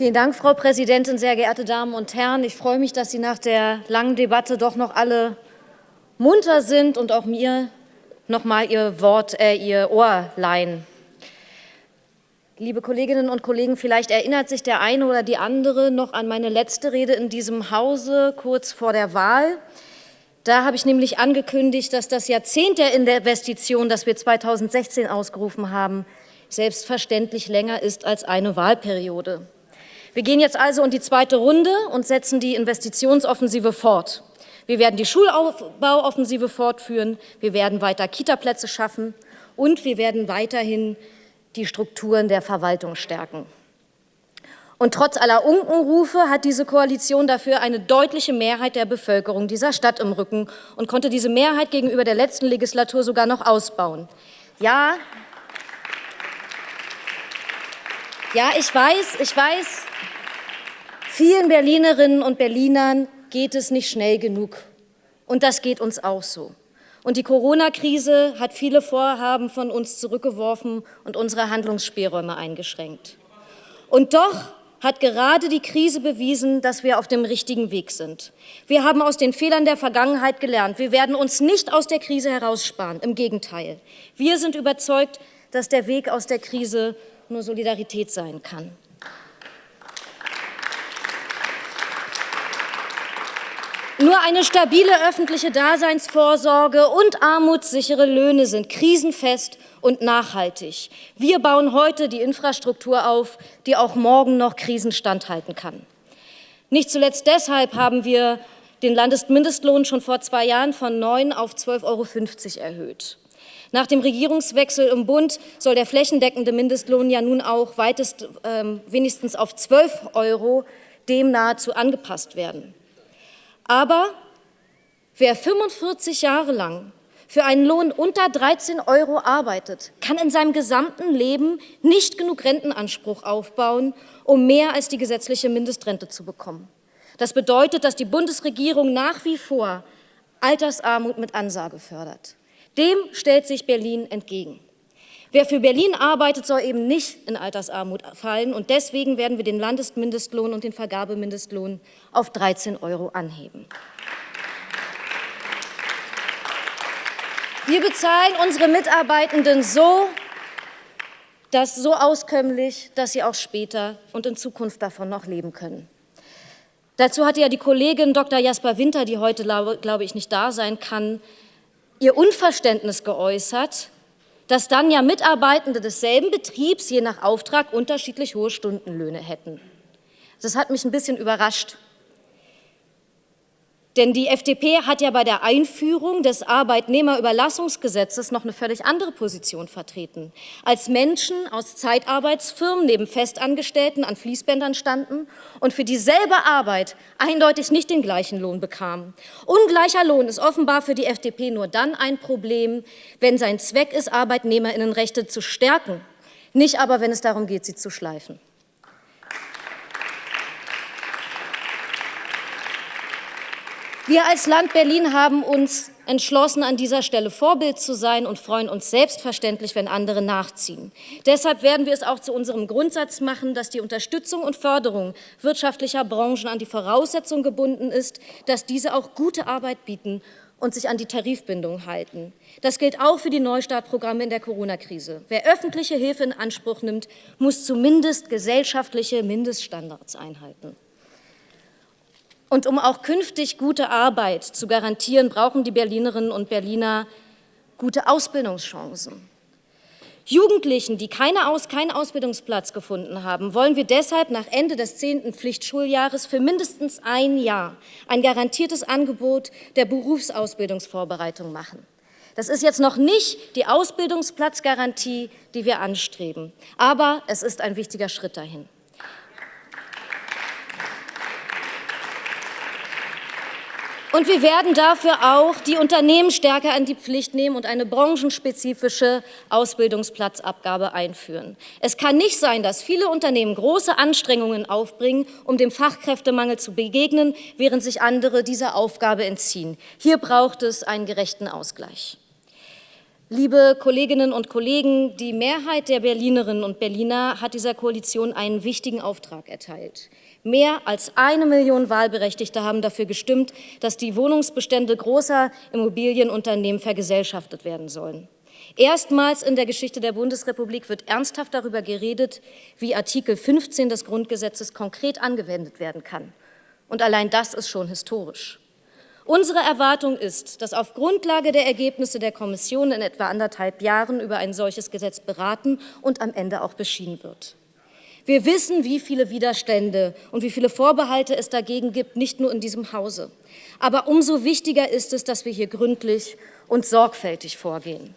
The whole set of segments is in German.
Vielen Dank, Frau Präsidentin, sehr geehrte Damen und Herren. Ich freue mich, dass Sie nach der langen Debatte doch noch alle munter sind und auch mir noch mal Ihr Wort, äh, Ihr Ohr leihen. Liebe Kolleginnen und Kollegen, vielleicht erinnert sich der eine oder die andere noch an meine letzte Rede in diesem Hause kurz vor der Wahl. Da habe ich nämlich angekündigt, dass das Jahrzehnt der Investition, das wir 2016 ausgerufen haben, selbstverständlich länger ist als eine Wahlperiode. Wir gehen jetzt also in die zweite Runde und setzen die Investitionsoffensive fort. Wir werden die Schulaufbauoffensive fortführen, wir werden weiter Kitaplätze schaffen und wir werden weiterhin die Strukturen der Verwaltung stärken. Und trotz aller Unkenrufe hat diese Koalition dafür eine deutliche Mehrheit der Bevölkerung dieser Stadt im Rücken und konnte diese Mehrheit gegenüber der letzten Legislatur sogar noch ausbauen. Ja, ja, ich weiß, ich weiß, Vielen Berlinerinnen und Berlinern geht es nicht schnell genug. Und das geht uns auch so. Und die Corona-Krise hat viele Vorhaben von uns zurückgeworfen und unsere Handlungsspielräume eingeschränkt. Und doch hat gerade die Krise bewiesen, dass wir auf dem richtigen Weg sind. Wir haben aus den Fehlern der Vergangenheit gelernt. Wir werden uns nicht aus der Krise heraussparen. Im Gegenteil. Wir sind überzeugt, dass der Weg aus der Krise nur Solidarität sein kann. Nur eine stabile öffentliche Daseinsvorsorge und armutssichere Löhne sind krisenfest und nachhaltig. Wir bauen heute die Infrastruktur auf, die auch morgen noch Krisen standhalten kann. Nicht zuletzt deshalb haben wir den Landesmindestlohn schon vor zwei Jahren von 9 auf 12,50 Euro erhöht. Nach dem Regierungswechsel im Bund soll der flächendeckende Mindestlohn ja nun auch weitest, äh, wenigstens auf 12 Euro dem nahezu angepasst werden. Aber wer 45 Jahre lang für einen Lohn unter 13 Euro arbeitet, kann in seinem gesamten Leben nicht genug Rentenanspruch aufbauen, um mehr als die gesetzliche Mindestrente zu bekommen. Das bedeutet, dass die Bundesregierung nach wie vor Altersarmut mit Ansage fördert. Dem stellt sich Berlin entgegen. Wer für Berlin arbeitet, soll eben nicht in Altersarmut fallen. Und deswegen werden wir den Landesmindestlohn und den Vergabemindestlohn auf 13 Euro anheben. Wir bezahlen unsere Mitarbeitenden so, dass so auskömmlich, dass sie auch später und in Zukunft davon noch leben können. Dazu hatte ja die Kollegin Dr. Jasper Winter, die heute, glaube ich, nicht da sein kann, ihr Unverständnis geäußert, dass dann ja Mitarbeitende desselben Betriebs je nach Auftrag unterschiedlich hohe Stundenlöhne hätten. Das hat mich ein bisschen überrascht. Denn die FDP hat ja bei der Einführung des Arbeitnehmerüberlassungsgesetzes noch eine völlig andere Position vertreten. Als Menschen aus Zeitarbeitsfirmen neben Festangestellten an Fließbändern standen und für dieselbe Arbeit eindeutig nicht den gleichen Lohn bekamen. Ungleicher Lohn ist offenbar für die FDP nur dann ein Problem, wenn sein Zweck ist, Arbeitnehmerinnenrechte zu stärken, nicht aber, wenn es darum geht, sie zu schleifen. Wir als Land Berlin haben uns entschlossen, an dieser Stelle Vorbild zu sein und freuen uns selbstverständlich, wenn andere nachziehen. Deshalb werden wir es auch zu unserem Grundsatz machen, dass die Unterstützung und Förderung wirtschaftlicher Branchen an die Voraussetzung gebunden ist, dass diese auch gute Arbeit bieten und sich an die Tarifbindung halten. Das gilt auch für die Neustartprogramme in der Corona-Krise. Wer öffentliche Hilfe in Anspruch nimmt, muss zumindest gesellschaftliche Mindeststandards einhalten. Und um auch künftig gute Arbeit zu garantieren, brauchen die Berlinerinnen und Berliner gute Ausbildungschancen. Jugendlichen, die keine Aus, keinen Ausbildungsplatz gefunden haben, wollen wir deshalb nach Ende des zehnten Pflichtschuljahres für mindestens ein Jahr ein garantiertes Angebot der Berufsausbildungsvorbereitung machen. Das ist jetzt noch nicht die Ausbildungsplatzgarantie, die wir anstreben, aber es ist ein wichtiger Schritt dahin. Und wir werden dafür auch die Unternehmen stärker an die Pflicht nehmen und eine branchenspezifische Ausbildungsplatzabgabe einführen. Es kann nicht sein, dass viele Unternehmen große Anstrengungen aufbringen, um dem Fachkräftemangel zu begegnen, während sich andere dieser Aufgabe entziehen. Hier braucht es einen gerechten Ausgleich. Liebe Kolleginnen und Kollegen, die Mehrheit der Berlinerinnen und Berliner hat dieser Koalition einen wichtigen Auftrag erteilt. Mehr als eine Million Wahlberechtigte haben dafür gestimmt, dass die Wohnungsbestände großer Immobilienunternehmen vergesellschaftet werden sollen. Erstmals in der Geschichte der Bundesrepublik wird ernsthaft darüber geredet, wie Artikel 15 des Grundgesetzes konkret angewendet werden kann. Und allein das ist schon historisch. Unsere Erwartung ist, dass auf Grundlage der Ergebnisse der Kommission in etwa anderthalb Jahren über ein solches Gesetz beraten und am Ende auch beschieden wird. Wir wissen, wie viele Widerstände und wie viele Vorbehalte es dagegen gibt, nicht nur in diesem Hause. Aber umso wichtiger ist es, dass wir hier gründlich und sorgfältig vorgehen.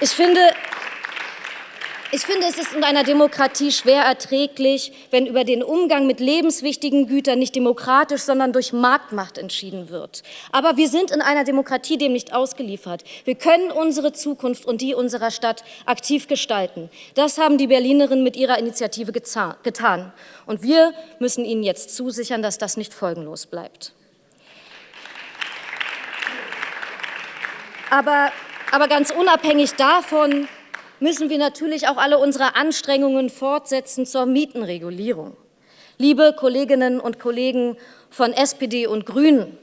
Ich finde, ich finde, es ist in einer Demokratie schwer erträglich, wenn über den Umgang mit lebenswichtigen Gütern nicht demokratisch, sondern durch Marktmacht entschieden wird. Aber wir sind in einer Demokratie dem nicht ausgeliefert. Wir können unsere Zukunft und die unserer Stadt aktiv gestalten. Das haben die Berlinerinnen mit ihrer Initiative getan. Und wir müssen ihnen jetzt zusichern, dass das nicht folgenlos bleibt. Aber, aber ganz unabhängig davon, müssen wir natürlich auch alle unsere Anstrengungen fortsetzen zur Mietenregulierung. Liebe Kolleginnen und Kollegen von SPD und Grünen,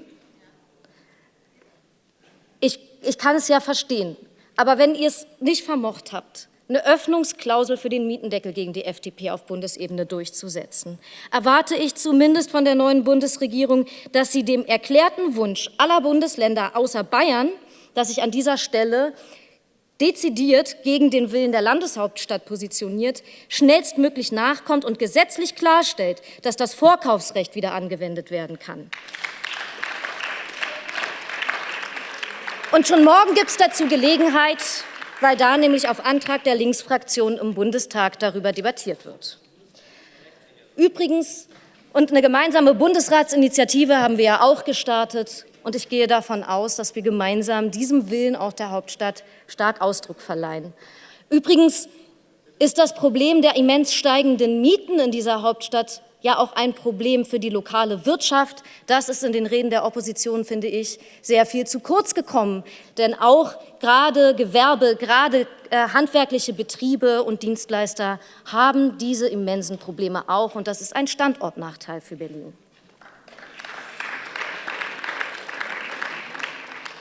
ich, ich kann es ja verstehen, aber wenn ihr es nicht vermocht habt, eine Öffnungsklausel für den Mietendeckel gegen die FDP auf Bundesebene durchzusetzen, erwarte ich zumindest von der neuen Bundesregierung, dass sie dem erklärten Wunsch aller Bundesländer außer Bayern, dass sich an dieser Stelle dezidiert gegen den Willen der Landeshauptstadt positioniert, schnellstmöglich nachkommt und gesetzlich klarstellt, dass das Vorkaufsrecht wieder angewendet werden kann. Und schon morgen gibt es dazu Gelegenheit, weil da nämlich auf Antrag der Linksfraktion im Bundestag darüber debattiert wird. Übrigens, und eine gemeinsame Bundesratsinitiative haben wir ja auch gestartet, und ich gehe davon aus, dass wir gemeinsam diesem Willen auch der Hauptstadt stark Ausdruck verleihen. Übrigens ist das Problem der immens steigenden Mieten in dieser Hauptstadt ja auch ein Problem für die lokale Wirtschaft. Das ist in den Reden der Opposition, finde ich, sehr viel zu kurz gekommen. Denn auch gerade Gewerbe, gerade äh, handwerkliche Betriebe und Dienstleister haben diese immensen Probleme auch. Und das ist ein Standortnachteil für Berlin.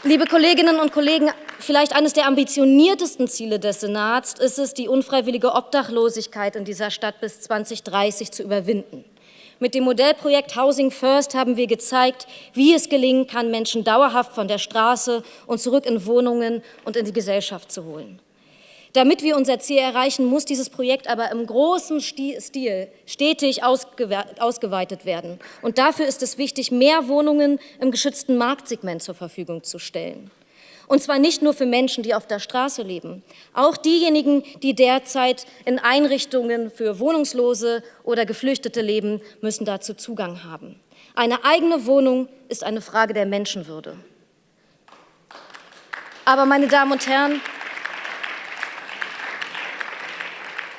Liebe Kolleginnen und Kollegen, vielleicht eines der ambitioniertesten Ziele des Senats ist es, die unfreiwillige Obdachlosigkeit in dieser Stadt bis 2030 zu überwinden. Mit dem Modellprojekt Housing First haben wir gezeigt, wie es gelingen kann, Menschen dauerhaft von der Straße und zurück in Wohnungen und in die Gesellschaft zu holen. Damit wir unser Ziel erreichen, muss dieses Projekt aber im großen Stil stetig ausgeweitet werden. Und dafür ist es wichtig, mehr Wohnungen im geschützten Marktsegment zur Verfügung zu stellen. Und zwar nicht nur für Menschen, die auf der Straße leben. Auch diejenigen, die derzeit in Einrichtungen für Wohnungslose oder Geflüchtete leben, müssen dazu Zugang haben. Eine eigene Wohnung ist eine Frage der Menschenwürde. Aber, meine Damen und Herren,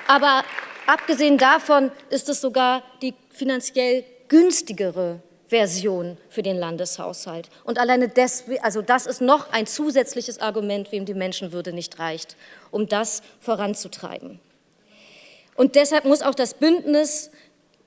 Aber abgesehen davon ist es sogar die finanziell günstigere Version für den Landeshaushalt. Und alleine deswegen, also das ist noch ein zusätzliches Argument, wem die Menschenwürde nicht reicht, um das voranzutreiben. Und deshalb muss auch das Bündnis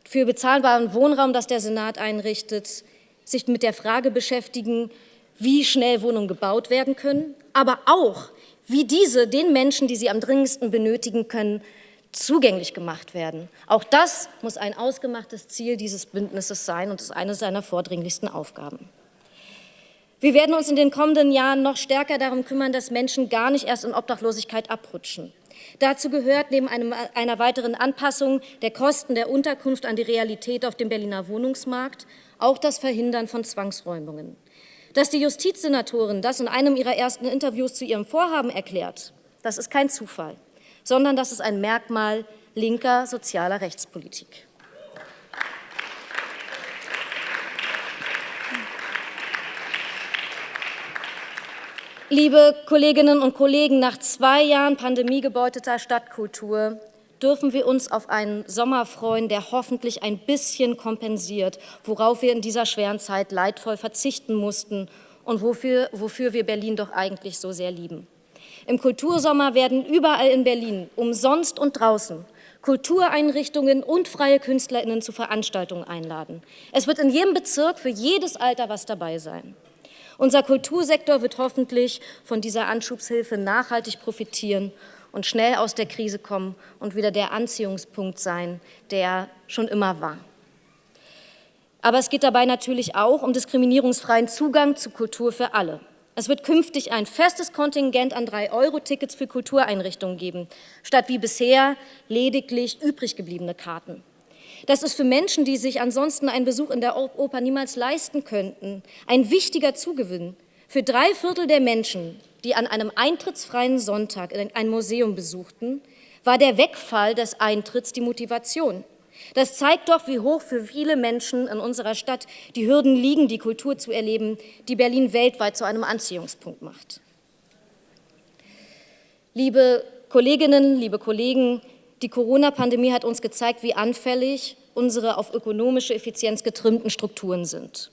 für bezahlbaren Wohnraum, das der Senat einrichtet, sich mit der Frage beschäftigen, wie schnell Wohnungen gebaut werden können, aber auch, wie diese den Menschen, die sie am dringendsten benötigen können, zugänglich gemacht werden. Auch das muss ein ausgemachtes Ziel dieses Bündnisses sein und ist eine seiner vordringlichsten Aufgaben. Wir werden uns in den kommenden Jahren noch stärker darum kümmern, dass Menschen gar nicht erst in Obdachlosigkeit abrutschen. Dazu gehört neben einem, einer weiteren Anpassung der Kosten der Unterkunft an die Realität auf dem Berliner Wohnungsmarkt auch das Verhindern von Zwangsräumungen. Dass die Justizsenatorin das in einem ihrer ersten Interviews zu ihrem Vorhaben erklärt, das ist kein Zufall sondern das ist ein Merkmal linker sozialer Rechtspolitik. Liebe Kolleginnen und Kollegen, nach zwei Jahren pandemiegebeuteter Stadtkultur dürfen wir uns auf einen Sommer freuen, der hoffentlich ein bisschen kompensiert, worauf wir in dieser schweren Zeit leidvoll verzichten mussten und wofür, wofür wir Berlin doch eigentlich so sehr lieben. Im Kultursommer werden überall in Berlin, umsonst und draußen, Kultureinrichtungen und freie KünstlerInnen zu Veranstaltungen einladen. Es wird in jedem Bezirk für jedes Alter was dabei sein. Unser Kultursektor wird hoffentlich von dieser Anschubshilfe nachhaltig profitieren und schnell aus der Krise kommen und wieder der Anziehungspunkt sein, der schon immer war. Aber es geht dabei natürlich auch um diskriminierungsfreien Zugang zu Kultur für alle. Es wird künftig ein festes Kontingent an 3-Euro-Tickets für Kultureinrichtungen geben, statt wie bisher lediglich übrig gebliebene Karten. Das ist für Menschen, die sich ansonsten einen Besuch in der Oper niemals leisten könnten, ein wichtiger Zugewinn. Für drei Viertel der Menschen, die an einem eintrittsfreien Sonntag ein Museum besuchten, war der Wegfall des Eintritts die Motivation. Das zeigt doch, wie hoch für viele Menschen in unserer Stadt die Hürden liegen, die Kultur zu erleben, die Berlin weltweit zu einem Anziehungspunkt macht. Liebe Kolleginnen, liebe Kollegen, die Corona-Pandemie hat uns gezeigt, wie anfällig unsere auf ökonomische Effizienz getrimmten Strukturen sind.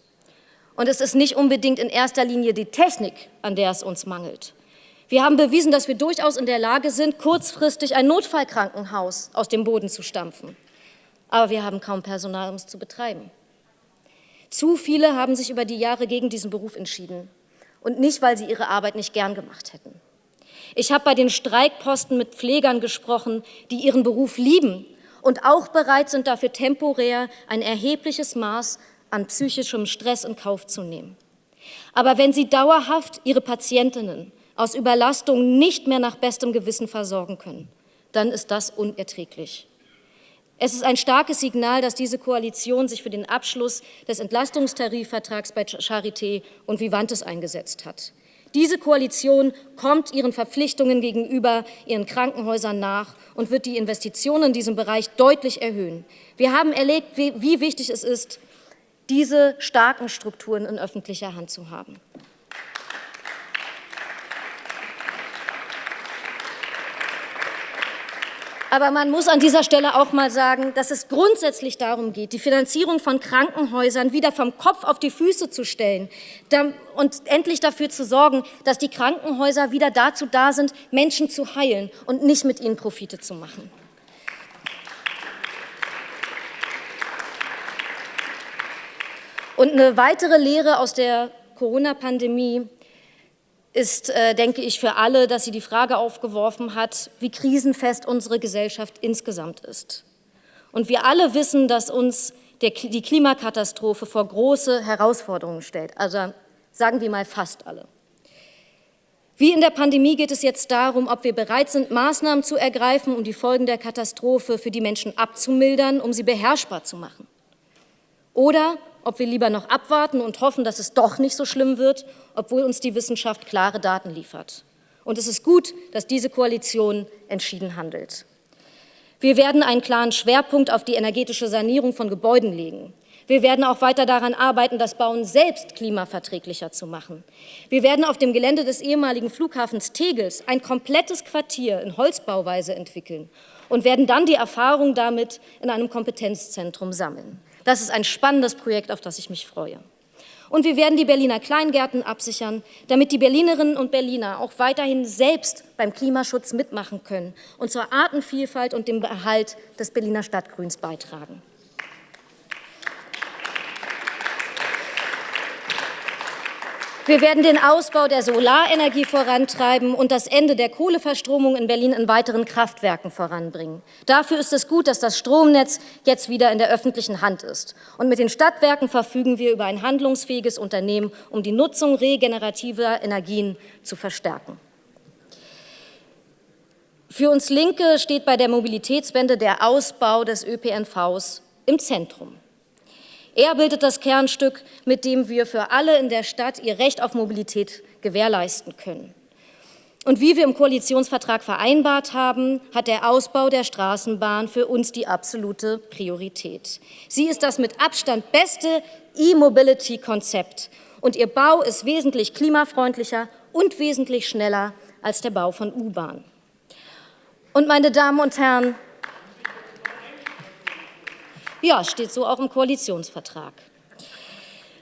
Und es ist nicht unbedingt in erster Linie die Technik, an der es uns mangelt. Wir haben bewiesen, dass wir durchaus in der Lage sind, kurzfristig ein Notfallkrankenhaus aus dem Boden zu stampfen. Aber wir haben kaum Personal, um es zu betreiben. Zu viele haben sich über die Jahre gegen diesen Beruf entschieden. Und nicht, weil sie ihre Arbeit nicht gern gemacht hätten. Ich habe bei den Streikposten mit Pflegern gesprochen, die ihren Beruf lieben und auch bereit sind, dafür temporär ein erhebliches Maß an psychischem Stress in Kauf zu nehmen. Aber wenn sie dauerhaft ihre Patientinnen aus Überlastung nicht mehr nach bestem Gewissen versorgen können, dann ist das unerträglich. Es ist ein starkes Signal, dass diese Koalition sich für den Abschluss des Entlastungstarifvertrags bei Charité und Vivantes eingesetzt hat. Diese Koalition kommt ihren Verpflichtungen gegenüber ihren Krankenhäusern nach und wird die Investitionen in diesem Bereich deutlich erhöhen. Wir haben erlebt, wie wichtig es ist, diese starken Strukturen in öffentlicher Hand zu haben. Aber man muss an dieser Stelle auch mal sagen, dass es grundsätzlich darum geht, die Finanzierung von Krankenhäusern wieder vom Kopf auf die Füße zu stellen und endlich dafür zu sorgen, dass die Krankenhäuser wieder dazu da sind, Menschen zu heilen und nicht mit ihnen Profite zu machen. Und eine weitere Lehre aus der Corona-Pandemie ist, äh, denke ich, für alle, dass sie die Frage aufgeworfen hat, wie krisenfest unsere Gesellschaft insgesamt ist. Und wir alle wissen, dass uns der, die Klimakatastrophe vor große Herausforderungen stellt. Also sagen wir mal fast alle. Wie in der Pandemie geht es jetzt darum, ob wir bereit sind, Maßnahmen zu ergreifen, um die Folgen der Katastrophe für die Menschen abzumildern, um sie beherrschbar zu machen. Oder ob wir lieber noch abwarten und hoffen, dass es doch nicht so schlimm wird, obwohl uns die Wissenschaft klare Daten liefert. Und es ist gut, dass diese Koalition entschieden handelt. Wir werden einen klaren Schwerpunkt auf die energetische Sanierung von Gebäuden legen. Wir werden auch weiter daran arbeiten, das Bauen selbst klimaverträglicher zu machen. Wir werden auf dem Gelände des ehemaligen Flughafens Tegels ein komplettes Quartier in Holzbauweise entwickeln und werden dann die Erfahrung damit in einem Kompetenzzentrum sammeln. Das ist ein spannendes Projekt, auf das ich mich freue. Und wir werden die Berliner Kleingärten absichern, damit die Berlinerinnen und Berliner auch weiterhin selbst beim Klimaschutz mitmachen können und zur Artenvielfalt und dem Erhalt des Berliner Stadtgrüns beitragen. Wir werden den Ausbau der Solarenergie vorantreiben und das Ende der Kohleverstromung in Berlin in weiteren Kraftwerken voranbringen. Dafür ist es gut, dass das Stromnetz jetzt wieder in der öffentlichen Hand ist. Und mit den Stadtwerken verfügen wir über ein handlungsfähiges Unternehmen, um die Nutzung regenerativer Energien zu verstärken. Für uns Linke steht bei der Mobilitätswende der Ausbau des ÖPNVs im Zentrum. Er bildet das Kernstück, mit dem wir für alle in der Stadt ihr Recht auf Mobilität gewährleisten können. Und wie wir im Koalitionsvertrag vereinbart haben, hat der Ausbau der Straßenbahn für uns die absolute Priorität. Sie ist das mit Abstand beste E-Mobility-Konzept und ihr Bau ist wesentlich klimafreundlicher und wesentlich schneller als der Bau von U-Bahn. Und meine Damen und Herren, ja, steht so auch im Koalitionsvertrag.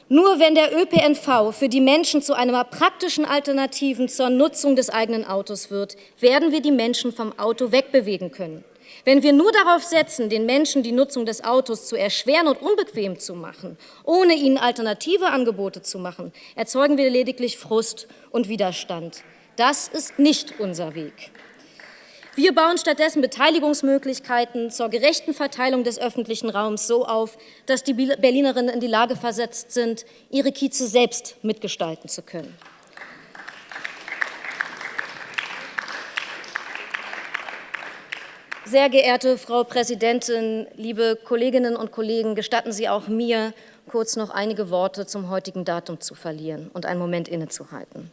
Nur wenn der ÖPNV für die Menschen zu einer praktischen Alternativen zur Nutzung des eigenen Autos wird, werden wir die Menschen vom Auto wegbewegen können. Wenn wir nur darauf setzen, den Menschen die Nutzung des Autos zu erschweren und unbequem zu machen, ohne ihnen alternative Angebote zu machen, erzeugen wir lediglich Frust und Widerstand. Das ist nicht unser Weg. Wir bauen stattdessen Beteiligungsmöglichkeiten zur gerechten Verteilung des öffentlichen Raums so auf, dass die Berlinerinnen in die Lage versetzt sind, ihre Kieze selbst mitgestalten zu können. Sehr geehrte Frau Präsidentin, liebe Kolleginnen und Kollegen, gestatten Sie auch mir, kurz noch einige Worte zum heutigen Datum zu verlieren und einen Moment innezuhalten.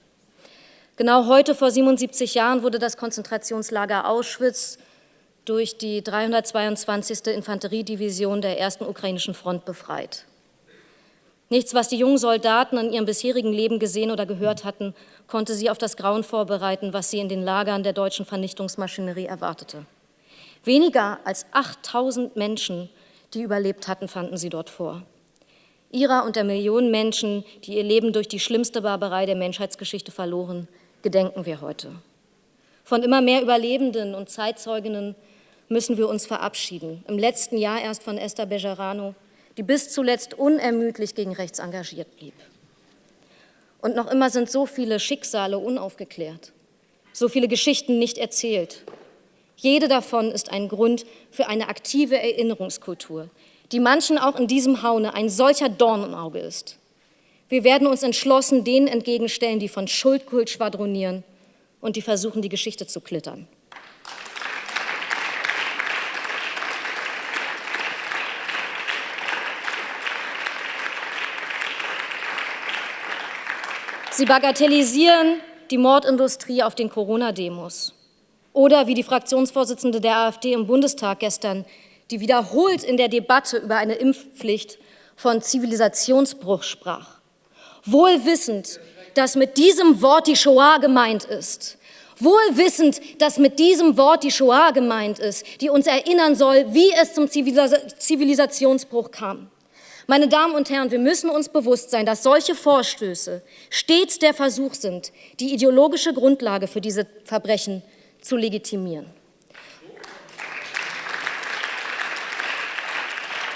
Genau heute vor 77 Jahren wurde das Konzentrationslager Auschwitz durch die 322. Infanteriedivision der ersten ukrainischen Front befreit. Nichts, was die jungen Soldaten in ihrem bisherigen Leben gesehen oder gehört hatten, konnte sie auf das Grauen vorbereiten, was sie in den Lagern der deutschen Vernichtungsmaschinerie erwartete. Weniger als 8000 Menschen, die überlebt hatten, fanden sie dort vor. Ihrer und der Millionen Menschen, die ihr Leben durch die schlimmste Barbarei der Menschheitsgeschichte verloren, gedenken wir heute. Von immer mehr Überlebenden und Zeitzeuginnen müssen wir uns verabschieden. Im letzten Jahr erst von Esther Bejarano, die bis zuletzt unermüdlich gegen rechts engagiert blieb. Und noch immer sind so viele Schicksale unaufgeklärt, so viele Geschichten nicht erzählt. Jede davon ist ein Grund für eine aktive Erinnerungskultur, die manchen auch in diesem Haune ein solcher Dorn im Auge ist. Wir werden uns entschlossen denen entgegenstellen, die von Schuldkult schwadronieren und die versuchen, die Geschichte zu klittern. Sie bagatellisieren die Mordindustrie auf den Corona-Demos. Oder wie die Fraktionsvorsitzende der AfD im Bundestag gestern, die wiederholt in der Debatte über eine Impfpflicht von Zivilisationsbruch sprach wohl wissend, dass mit diesem Wort die Shoah gemeint ist. Wohl dass mit diesem Wort die Shoah gemeint ist, die uns erinnern soll, wie es zum Zivilisationsbruch kam. Meine Damen und Herren, wir müssen uns bewusst sein, dass solche Vorstöße stets der Versuch sind, die ideologische Grundlage für diese Verbrechen zu legitimieren.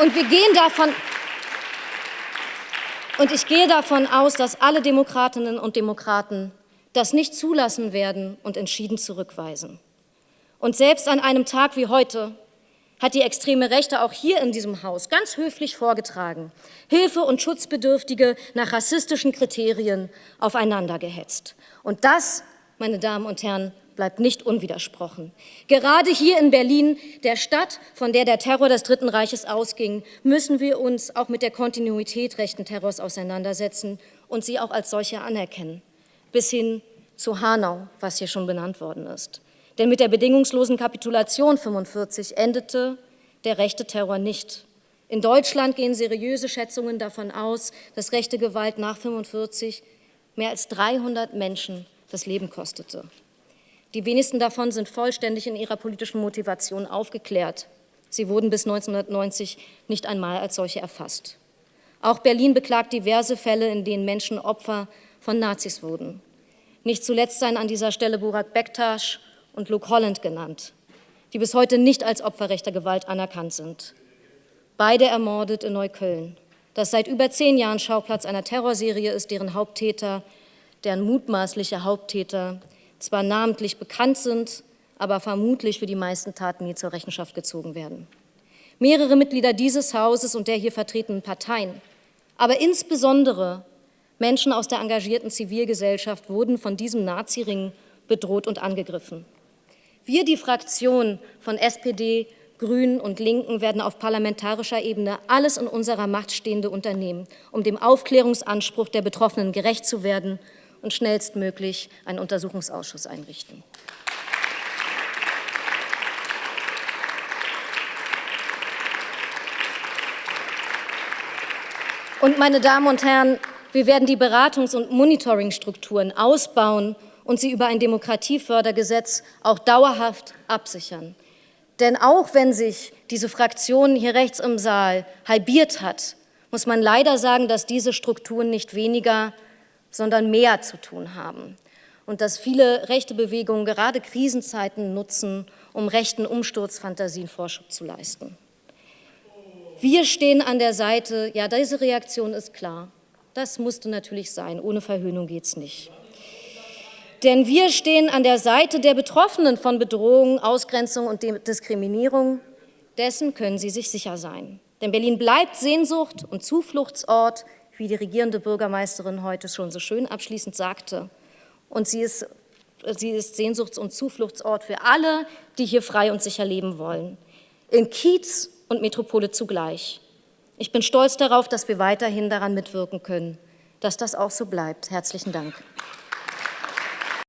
Und wir gehen davon und ich gehe davon aus, dass alle Demokratinnen und Demokraten das nicht zulassen werden und entschieden zurückweisen. Und selbst an einem Tag wie heute hat die extreme Rechte auch hier in diesem Haus ganz höflich vorgetragen, Hilfe und Schutzbedürftige nach rassistischen Kriterien aufeinander gehetzt. Und das, meine Damen und Herren, bleibt nicht unwidersprochen. Gerade hier in Berlin, der Stadt, von der der Terror des Dritten Reiches ausging, müssen wir uns auch mit der Kontinuität rechten Terrors auseinandersetzen und sie auch als solche anerkennen, bis hin zu Hanau, was hier schon benannt worden ist. Denn mit der bedingungslosen Kapitulation 45 endete der rechte Terror nicht. In Deutschland gehen seriöse Schätzungen davon aus, dass rechte Gewalt nach 45 mehr als 300 Menschen das Leben kostete. Die wenigsten davon sind vollständig in ihrer politischen Motivation aufgeklärt. Sie wurden bis 1990 nicht einmal als solche erfasst. Auch Berlin beklagt diverse Fälle, in denen Menschen Opfer von Nazis wurden. Nicht zuletzt seien an dieser Stelle Burak Bektasch und Luke Holland genannt, die bis heute nicht als Opfer rechter Gewalt anerkannt sind. Beide ermordet in Neukölln, das seit über zehn Jahren Schauplatz einer Terrorserie ist, deren Haupttäter, deren mutmaßliche Haupttäter zwar namentlich bekannt sind, aber vermutlich für die meisten Taten nie zur Rechenschaft gezogen werden. Mehrere Mitglieder dieses Hauses und der hier vertretenen Parteien, aber insbesondere Menschen aus der engagierten Zivilgesellschaft wurden von diesem Naziring bedroht und angegriffen. Wir, die Fraktion von SPD, Grünen und Linken, werden auf parlamentarischer Ebene alles in unserer Macht Stehende unternehmen, um dem Aufklärungsanspruch der Betroffenen gerecht zu werden und schnellstmöglich einen Untersuchungsausschuss einrichten. Und meine Damen und Herren, wir werden die Beratungs- und Monitoringstrukturen ausbauen und sie über ein Demokratiefördergesetz auch dauerhaft absichern. Denn auch wenn sich diese Fraktion hier rechts im Saal halbiert hat, muss man leider sagen, dass diese Strukturen nicht weniger, sondern mehr zu tun haben und dass viele rechte Bewegungen gerade Krisenzeiten nutzen, um rechten Umsturzfantasien Vorschub zu leisten. Wir stehen an der Seite, ja, diese Reaktion ist klar. Das musste natürlich sein, ohne Verhöhnung geht es nicht. Denn wir stehen an der Seite der Betroffenen von Bedrohung, Ausgrenzung und Diskriminierung. Dessen können Sie sich sicher sein. Denn Berlin bleibt Sehnsucht und Zufluchtsort, wie die regierende Bürgermeisterin heute schon so schön abschließend sagte. Und sie ist, sie ist Sehnsuchts- und Zufluchtsort für alle, die hier frei und sicher leben wollen. In Kiez und Metropole zugleich. Ich bin stolz darauf, dass wir weiterhin daran mitwirken können, dass das auch so bleibt. Herzlichen Dank.